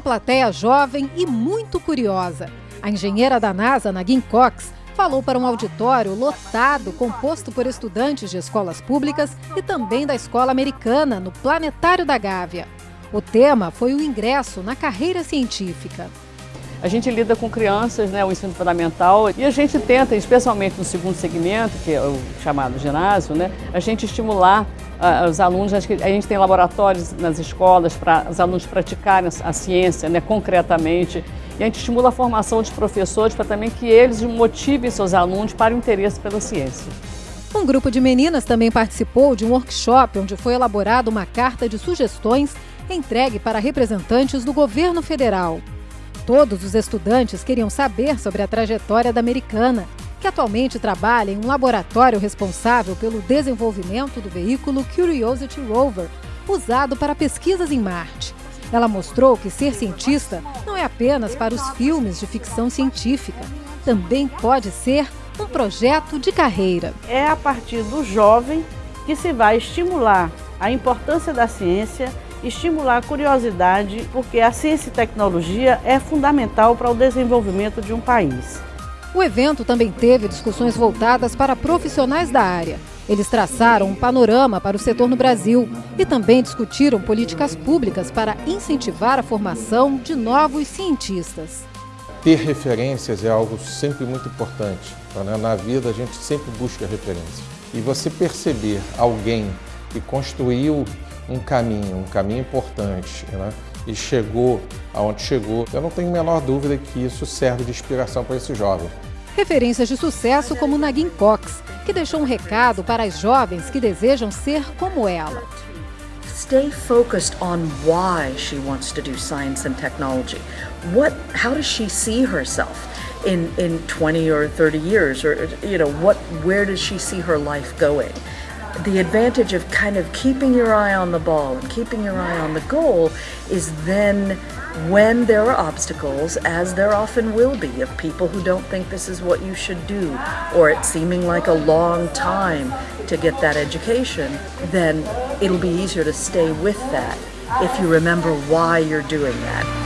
plateia jovem e muito curiosa. A engenheira da NASA, Nagin Cox, falou para um auditório lotado, composto por estudantes de escolas públicas e também da escola americana, no Planetário da Gávea. O tema foi o ingresso na carreira científica. A gente lida com crianças, né, o ensino fundamental, e a gente tenta, especialmente no segundo segmento, que é o chamado ginásio, né, a gente estimular uh, os alunos, a gente tem laboratórios nas escolas para os alunos praticarem a ciência né, concretamente, e a gente estimula a formação de professores para também que eles motivem seus alunos para o interesse pela ciência. Um grupo de meninas também participou de um workshop onde foi elaborada uma carta de sugestões entregue para representantes do governo federal. Todos os estudantes queriam saber sobre a trajetória da americana, que atualmente trabalha em um laboratório responsável pelo desenvolvimento do veículo Curiosity Rover, usado para pesquisas em Marte. Ela mostrou que ser cientista não é apenas para os filmes de ficção científica, também pode ser um projeto de carreira. É a partir do jovem que se vai estimular a importância da ciência estimular a curiosidade, porque a ciência e tecnologia é fundamental para o desenvolvimento de um país. O evento também teve discussões voltadas para profissionais da área. Eles traçaram um panorama para o setor no Brasil e também discutiram políticas públicas para incentivar a formação de novos cientistas. Ter referências é algo sempre muito importante. Né? Na vida a gente sempre busca referências. E você perceber alguém que construiu um caminho, um caminho importante, né? e chegou aonde chegou, eu não tenho a menor dúvida que isso serve de inspiração para esse jovem. Referências de sucesso como Nagin Cox, que deixou um recado para as jovens que desejam ser como ela. Stay focused on why she wants to do science and technology. What, how does she see herself in, in 20 or 30 years? Or, you know, what, where does she see her life going? The advantage of kind of keeping your eye on the ball and keeping your eye on the goal is then when there are obstacles, as there often will be, of people who don't think this is what you should do, or it seeming like a long time to get that education, then it'll be easier to stay with that if you remember why you're doing that.